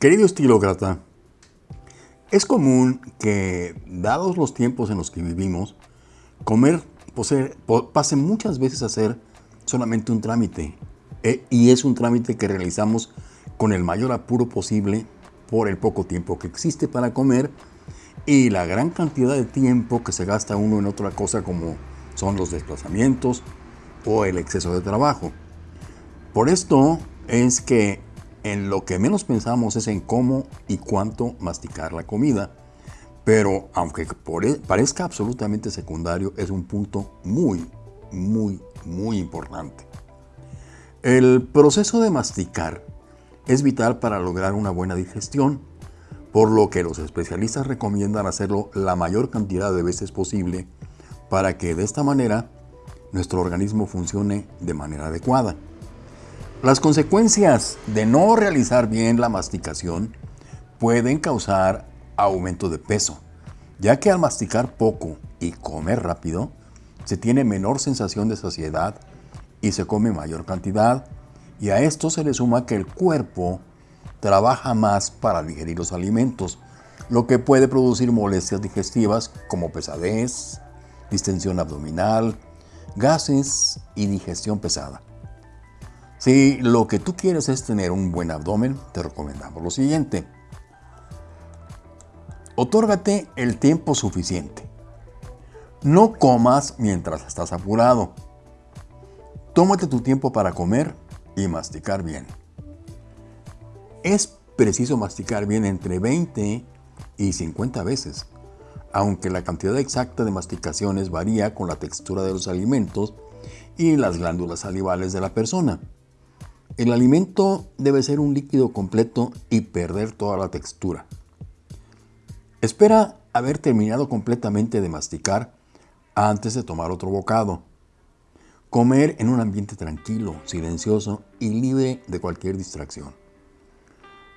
Querido estilócrata, es común que, dados los tiempos en los que vivimos, comer pase muchas veces a ser solamente un trámite. Eh, y es un trámite que realizamos con el mayor apuro posible por el poco tiempo que existe para comer y la gran cantidad de tiempo que se gasta uno en otra cosa como son los desplazamientos o el exceso de trabajo. Por esto es que en lo que menos pensamos es en cómo y cuánto masticar la comida, pero aunque e, parezca absolutamente secundario, es un punto muy, muy, muy importante. El proceso de masticar es vital para lograr una buena digestión, por lo que los especialistas recomiendan hacerlo la mayor cantidad de veces posible para que de esta manera nuestro organismo funcione de manera adecuada. Las consecuencias de no realizar bien la masticación pueden causar aumento de peso, ya que al masticar poco y comer rápido, se tiene menor sensación de saciedad y se come mayor cantidad, y a esto se le suma que el cuerpo trabaja más para digerir los alimentos, lo que puede producir molestias digestivas como pesadez, distensión abdominal, gases y digestión pesada. Si lo que tú quieres es tener un buen abdomen, te recomendamos lo siguiente. Otórgate el tiempo suficiente. No comas mientras estás apurado. Tómate tu tiempo para comer y masticar bien. Es preciso masticar bien entre 20 y 50 veces, aunque la cantidad exacta de masticaciones varía con la textura de los alimentos y las glándulas salivales de la persona. El alimento debe ser un líquido completo y perder toda la textura. Espera haber terminado completamente de masticar antes de tomar otro bocado. Comer en un ambiente tranquilo, silencioso y libre de cualquier distracción.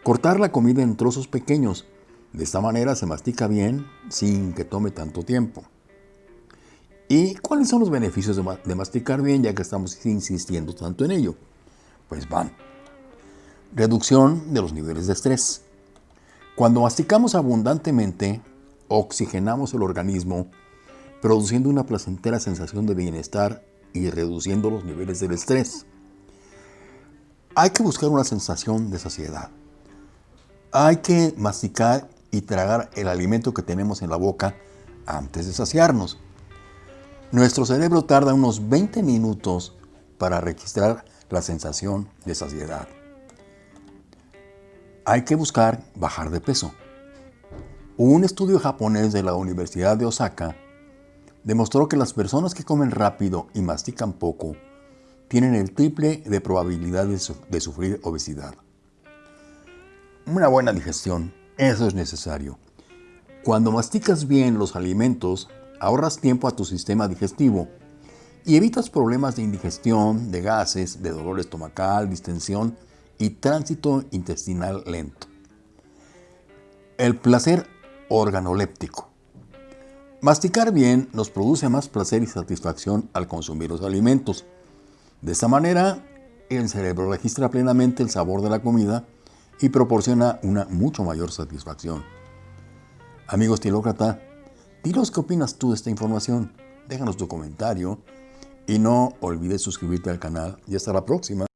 Cortar la comida en trozos pequeños. De esta manera se mastica bien sin que tome tanto tiempo. ¿Y cuáles son los beneficios de masticar bien ya que estamos insistiendo tanto en ello? Pues van. Reducción de los niveles de estrés. Cuando masticamos abundantemente, oxigenamos el organismo, produciendo una placentera sensación de bienestar y reduciendo los niveles del estrés. Hay que buscar una sensación de saciedad. Hay que masticar y tragar el alimento que tenemos en la boca antes de saciarnos. Nuestro cerebro tarda unos 20 minutos para registrar la sensación de saciedad. Hay que buscar bajar de peso. Un estudio japonés de la Universidad de Osaka demostró que las personas que comen rápido y mastican poco tienen el triple de probabilidad de, sufrir obesidad. Una buena digestión, eso es necesario. Cuando masticas bien los alimentos, ahorras tiempo a tu sistema digestivo y evitas problemas de indigestión, de gases, de dolor estomacal, distensión y tránsito intestinal lento. El placer organoléptico. Masticar bien nos produce más placer y satisfacción al consumir los alimentos. De esta manera, el cerebro registra plenamente el sabor de la comida y proporciona una mucho mayor satisfacción. Amigo estilócrata, dinos qué opinas tú de esta información. Déjanos tu comentario y no olvides suscribirte al canal y hasta la próxima.